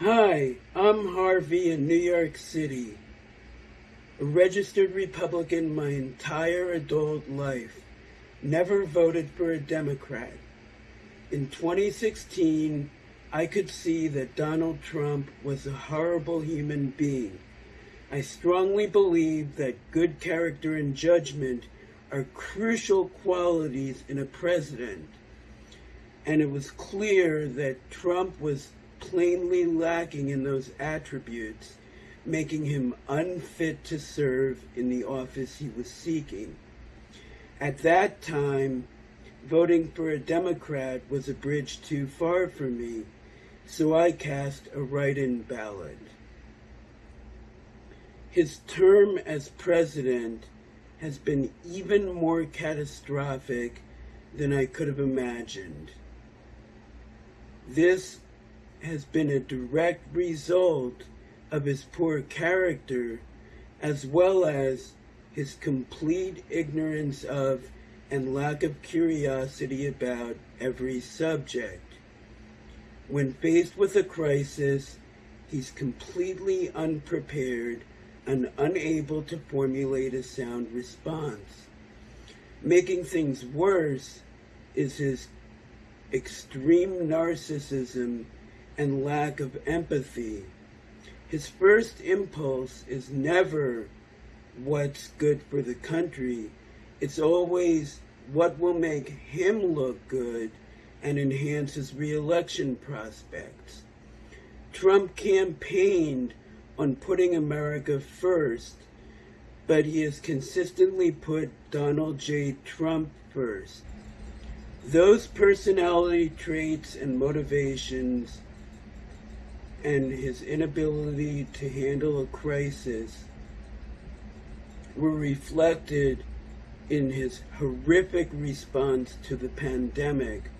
Hi, I'm Harvey in New York City. A registered Republican my entire adult life. Never voted for a Democrat. In 2016, I could see that Donald Trump was a horrible human being. I strongly believe that good character and judgment are crucial qualities in a president. And it was clear that Trump was plainly lacking in those attributes, making him unfit to serve in the office he was seeking. At that time, voting for a Democrat was a bridge too far for me, so I cast a write-in ballot. His term as president has been even more catastrophic than I could have imagined. This has been a direct result of his poor character as well as his complete ignorance of and lack of curiosity about every subject. When faced with a crisis, he's completely unprepared and unable to formulate a sound response. Making things worse is his extreme narcissism and lack of empathy. His first impulse is never what's good for the country. It's always what will make him look good and enhance his reelection prospects. Trump campaigned on putting America first, but he has consistently put Donald J. Trump first. Those personality traits and motivations and his inability to handle a crisis were reflected in his horrific response to the pandemic,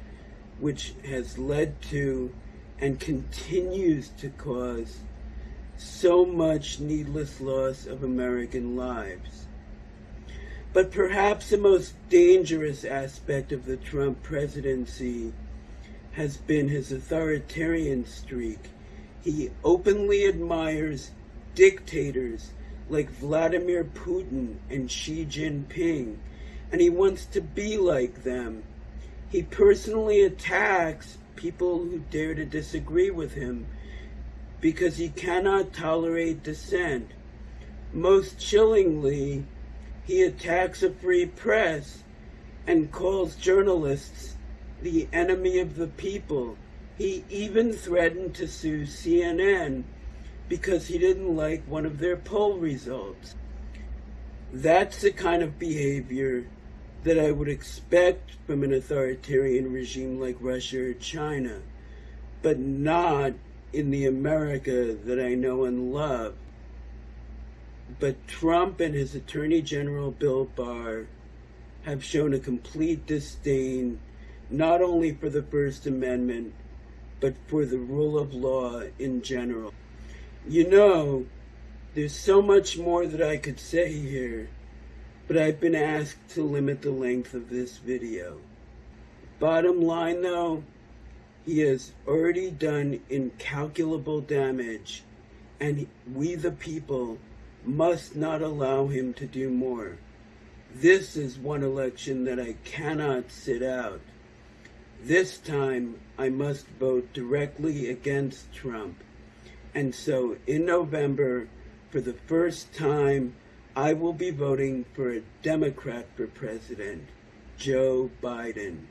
which has led to and continues to cause so much needless loss of American lives. But perhaps the most dangerous aspect of the Trump presidency has been his authoritarian streak he openly admires dictators like Vladimir Putin and Xi Jinping, and he wants to be like them. He personally attacks people who dare to disagree with him because he cannot tolerate dissent. Most chillingly, he attacks a free press and calls journalists the enemy of the people he even threatened to sue CNN because he didn't like one of their poll results. That's the kind of behavior that I would expect from an authoritarian regime like Russia or China, but not in the America that I know and love. But Trump and his Attorney General Bill Barr have shown a complete disdain not only for the First Amendment, but for the rule of law in general. You know, there's so much more that I could say here, but I've been asked to limit the length of this video. Bottom line though, he has already done incalculable damage, and we the people must not allow him to do more. This is one election that I cannot sit out. This time, I must vote directly against Trump. And so in November, for the first time, I will be voting for a Democrat for president, Joe Biden.